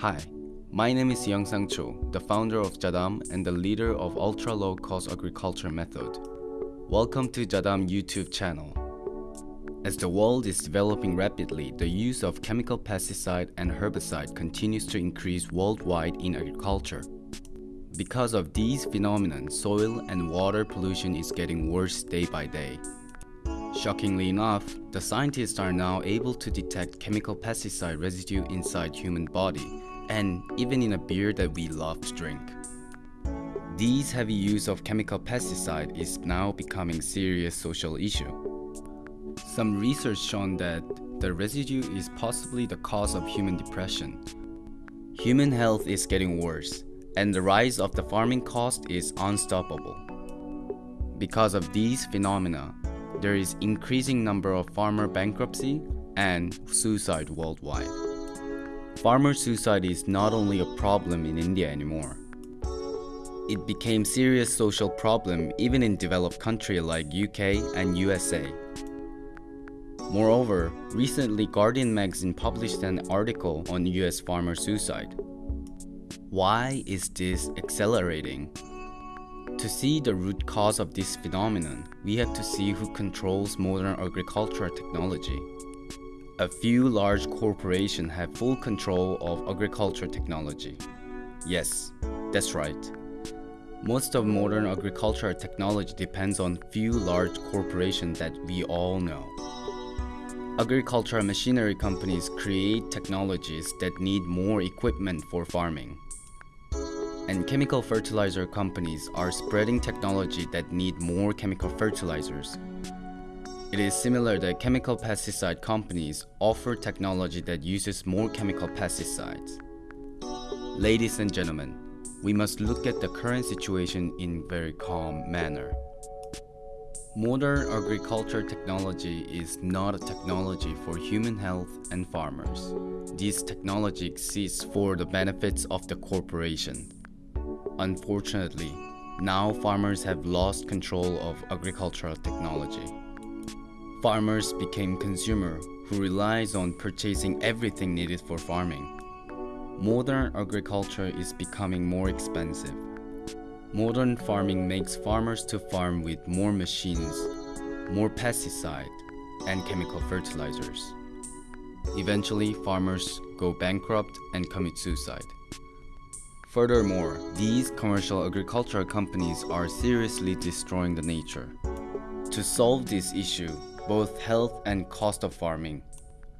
Hi, my name is Young Sang Cho, the founder of Jadam and the leader of Ultra Low Cost Agriculture Method. Welcome to Jadam YouTube channel. As the world is developing rapidly, the use of chemical pesticide and herbicide continues to increase worldwide in agriculture. Because of these phenomena, soil and water pollution is getting worse day by day. Shockingly enough, the scientists are now able to detect chemical pesticide residue inside human body and even in a beer that we love to drink. These heavy use of chemical pesticide is now becoming serious social issue. Some research shown that the residue is possibly the cause of human depression. Human health is getting worse, and the rise of the farming cost is unstoppable. Because of these phenomena, there is increasing number of farmer bankruptcy and suicide worldwide. Farmer suicide is not only a problem in India anymore. It became serious social problem even in developed countries like UK and USA. Moreover, recently Guardian magazine published an article on US farmer suicide. Why is this accelerating? To see the root cause of this phenomenon, we have to see who controls modern agricultural technology. A few large corporations have full control of agricultural technology. Yes, that's right. Most of modern agricultural technology depends on few large corporations that we all know. Agricultural machinery companies create technologies that need more equipment for farming. And chemical fertilizer companies are spreading technology that need more chemical fertilizers. It is similar that chemical pesticide companies offer technology that uses more chemical pesticides. Ladies and gentlemen, we must look at the current situation in very calm manner. Modern agriculture technology is not a technology for human health and farmers. This technology exists for the benefits of the corporation. Unfortunately, now farmers have lost control of agricultural technology. Farmers became consumer who relies on purchasing everything needed for farming. Modern agriculture is becoming more expensive. Modern farming makes farmers to farm with more machines, more pesticide, and chemical fertilizers. Eventually, farmers go bankrupt and commit suicide. Furthermore, these commercial agricultural companies are seriously destroying the nature. To solve this issue, both health and cost of farming,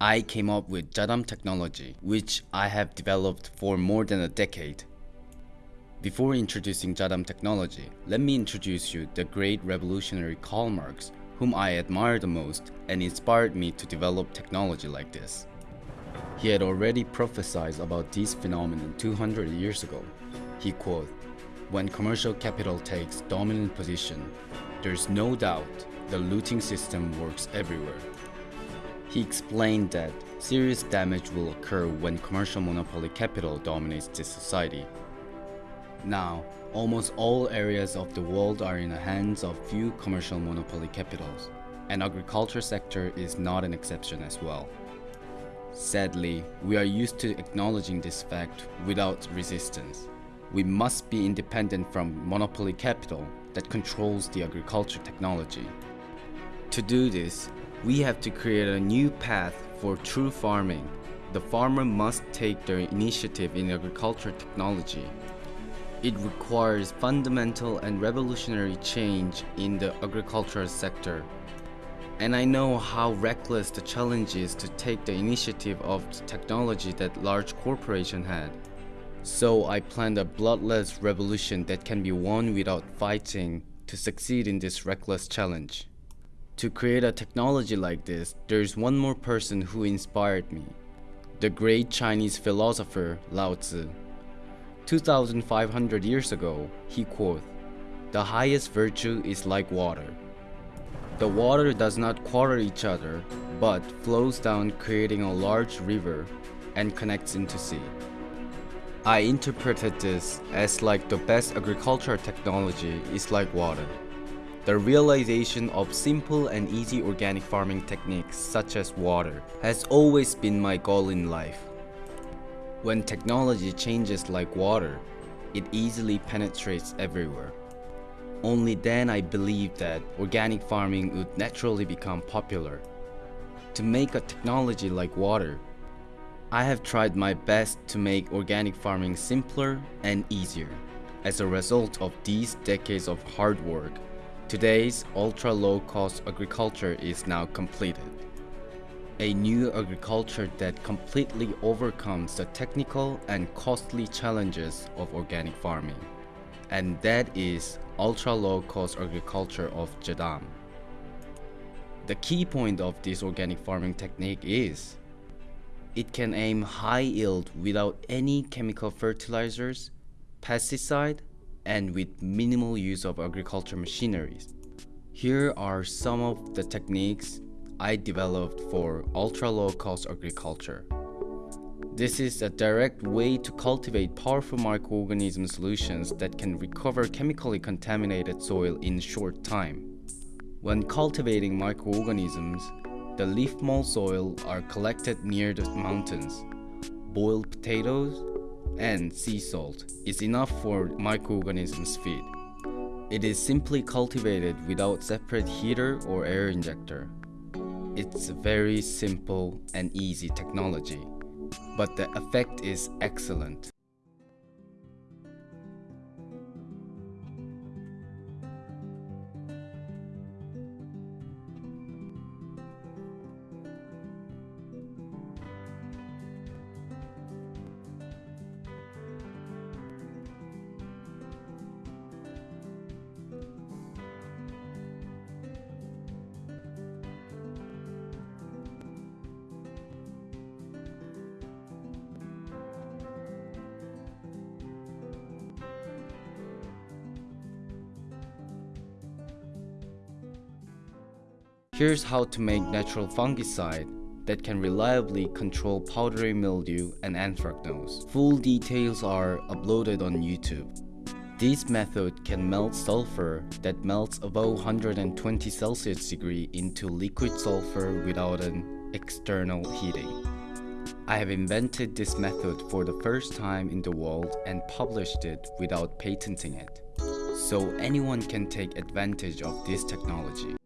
I came up with Jadam technology, which I have developed for more than a decade. Before introducing Jadam technology, let me introduce you the great revolutionary Karl Marx, whom I admire the most and inspired me to develop technology like this. He had already prophesied about this phenomenon 200 years ago. He quote, When commercial capital takes dominant position, there's no doubt the looting system works everywhere. He explained that serious damage will occur when commercial monopoly capital dominates this society. Now, almost all areas of the world are in the hands of few commercial monopoly capitals, and agriculture sector is not an exception as well. Sadly, we are used to acknowledging this fact without resistance. We must be independent from monopoly capital that controls the agriculture technology. To do this, we have to create a new path for true farming. The farmer must take their initiative in agriculture technology. It requires fundamental and revolutionary change in the agricultural sector and I know how reckless the challenge is to take the initiative of the technology that large corporation had. So I planned a bloodless revolution that can be won without fighting to succeed in this reckless challenge. To create a technology like this, there's one more person who inspired me. The great Chinese philosopher Lao Tzu. 2500 years ago, he quote, The highest virtue is like water. The water does not quarter each other, but flows down creating a large river and connects into sea. I interpreted this as like the best agricultural technology is like water. The realization of simple and easy organic farming techniques such as water has always been my goal in life. When technology changes like water, it easily penetrates everywhere. Only then I believe that organic farming would naturally become popular. To make a technology like water, I have tried my best to make organic farming simpler and easier. As a result of these decades of hard work, today's ultra-low-cost agriculture is now completed. A new agriculture that completely overcomes the technical and costly challenges of organic farming. And that is ultra-low-cost agriculture of Jadam. The key point of this organic farming technique is it can aim high yield without any chemical fertilizers, pesticide, and with minimal use of agriculture machineries. Here are some of the techniques I developed for ultra-low cost agriculture. This is a direct way to cultivate powerful microorganism solutions that can recover chemically contaminated soil in short time. When cultivating microorganisms, the leaf mold soil are collected near the mountains. Boiled potatoes and sea salt is enough for microorganisms feed. It is simply cultivated without separate heater or air injector. It's a very simple and easy technology, but the effect is excellent. Here's how to make natural fungicide that can reliably control powdery mildew and anthracnose. Full details are uploaded on YouTube. This method can melt sulfur that melts above 120 Celsius degree into liquid sulfur without an external heating. I have invented this method for the first time in the world and published it without patenting it. So anyone can take advantage of this technology.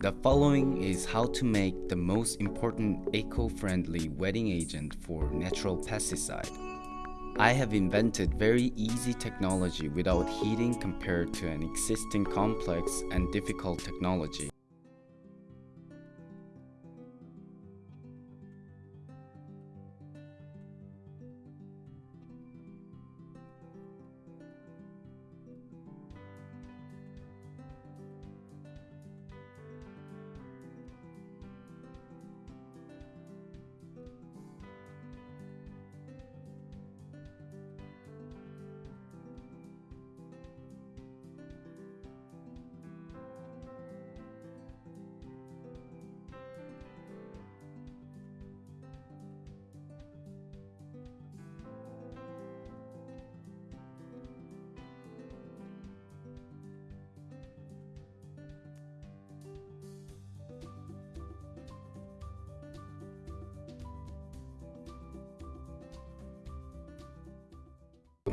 The following is how to make the most important eco-friendly wetting agent for natural pesticide. I have invented very easy technology without heating compared to an existing complex and difficult technology.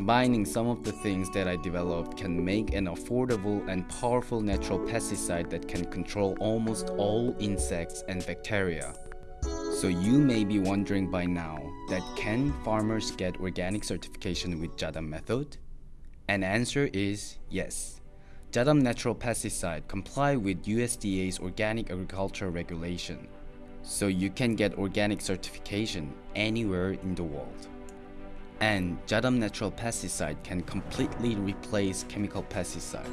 Combining some of the things that I developed can make an affordable and powerful natural pesticide that can control almost all insects and bacteria. So you may be wondering by now that can farmers get organic certification with Jadam method? An answer is yes. Jadam natural pesticide comply with USDA's organic agriculture regulation. so you can get organic certification anywhere in the world. And Jadam natural pesticide can completely replace chemical pesticide.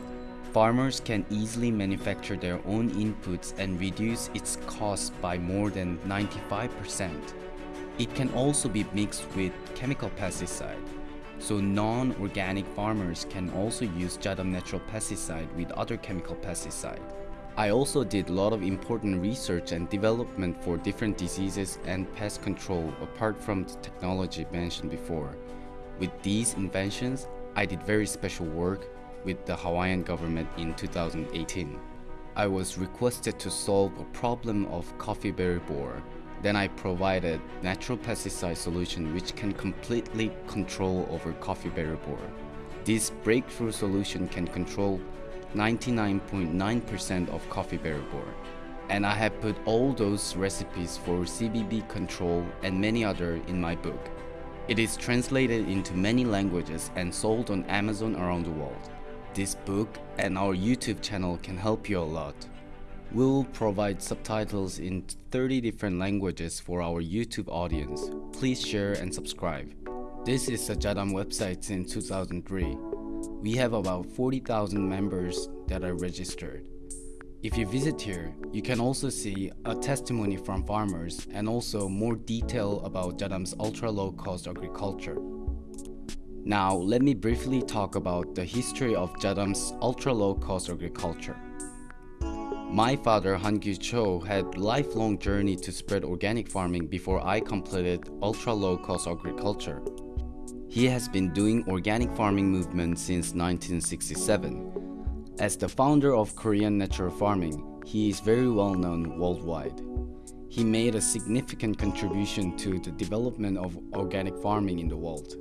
Farmers can easily manufacture their own inputs and reduce its cost by more than 95%. It can also be mixed with chemical pesticide, so non-organic farmers can also use Jadam natural pesticide with other chemical pesticide. I also did a lot of important research and development for different diseases and pest control apart from the technology mentioned before. With these inventions, I did very special work with the Hawaiian government in 2018. I was requested to solve a problem of coffee berry borer. Then I provided natural pesticide solution which can completely control over coffee berry borer. This breakthrough solution can control 99.9% of coffee berry borer. And I have put all those recipes for CBB control and many other in my book. It is translated into many languages and sold on Amazon around the world. This book and our YouTube channel can help you a lot. We will provide subtitles in 30 different languages for our YouTube audience. Please share and subscribe. This is the Jadam website since 2003 we have about 40,000 members that are registered. If you visit here, you can also see a testimony from farmers and also more detail about Jadam's ultra-low-cost agriculture. Now, let me briefly talk about the history of Jadam's ultra-low-cost agriculture. My father, Han Gyu Cho, had lifelong journey to spread organic farming before I completed ultra-low-cost agriculture. He has been doing organic farming movement since 1967. As the founder of Korean natural farming, he is very well known worldwide. He made a significant contribution to the development of organic farming in the world.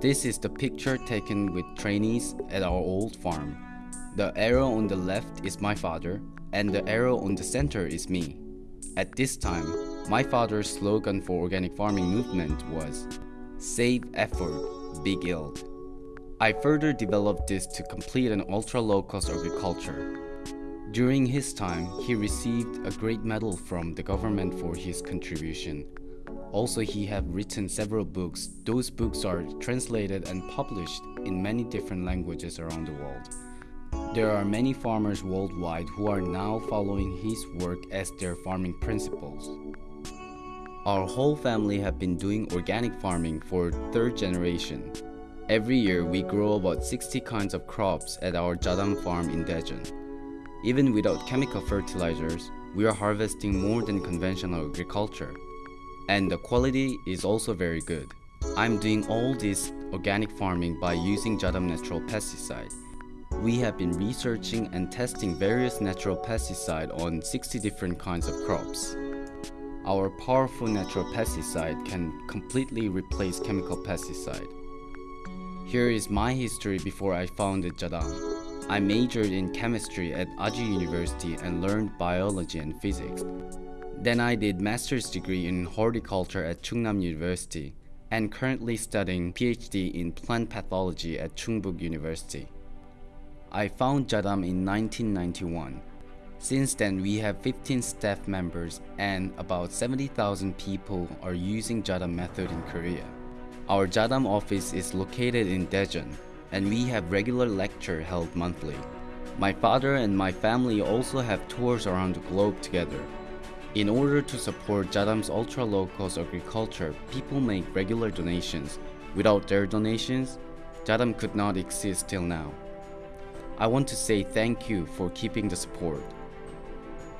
This is the picture taken with trainees at our old farm. The arrow on the left is my father, and the arrow on the center is me. At this time, my father's slogan for organic farming movement was Save effort, big yield. I further developed this to complete an ultra-low-cost agriculture. During his time, he received a great medal from the government for his contribution. Also, he have written several books. Those books are translated and published in many different languages around the world. There are many farmers worldwide who are now following his work as their farming principles. Our whole family have been doing organic farming for third generation. Every year we grow about 60 kinds of crops at our Jadam farm in Daejeon. Even without chemical fertilizers, we are harvesting more than conventional agriculture. And the quality is also very good. I'm doing all this organic farming by using Jadam natural pesticide. We have been researching and testing various natural pesticide on 60 different kinds of crops. Our powerful natural pesticide can completely replace chemical pesticide. Here is my history before I founded Jadam. I majored in chemistry at Ajou University and learned biology and physics. Then I did master's degree in horticulture at Chungnam University and currently studying PhD in plant pathology at Chungbuk University. I found Jadam in 1991 since then, we have 15 staff members and about 70,000 people are using Jadam method in Korea. Our Jadam office is located in Daejeon and we have regular lecture held monthly. My father and my family also have tours around the globe together. In order to support Jadam's ultra-low-cost agriculture, people make regular donations. Without their donations, Jadam could not exist till now. I want to say thank you for keeping the support.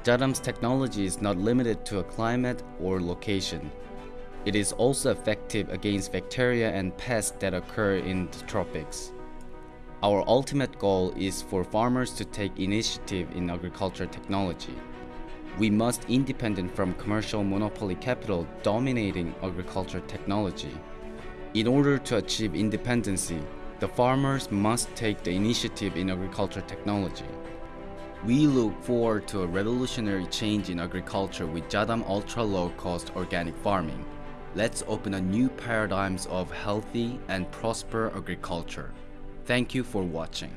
Jadam's technology is not limited to a climate or location. It is also effective against bacteria and pests that occur in the tropics. Our ultimate goal is for farmers to take initiative in agriculture technology. We must independent from commercial monopoly capital dominating agriculture technology. In order to achieve independency, the farmers must take the initiative in agriculture technology. We look forward to a revolutionary change in agriculture with Jadam ultra low cost organic farming. Let's open a new paradigms of healthy and prosper agriculture. Thank you for watching.